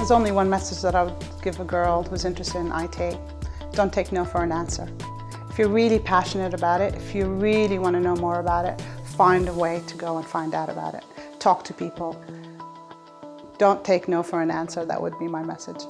There's only one message that I would give a girl who's interested in IT. Don't take no for an answer. If you're really passionate about it, if you really want to know more about it, find a way to go and find out about it. Talk to people. Don't take no for an answer, that would be my message.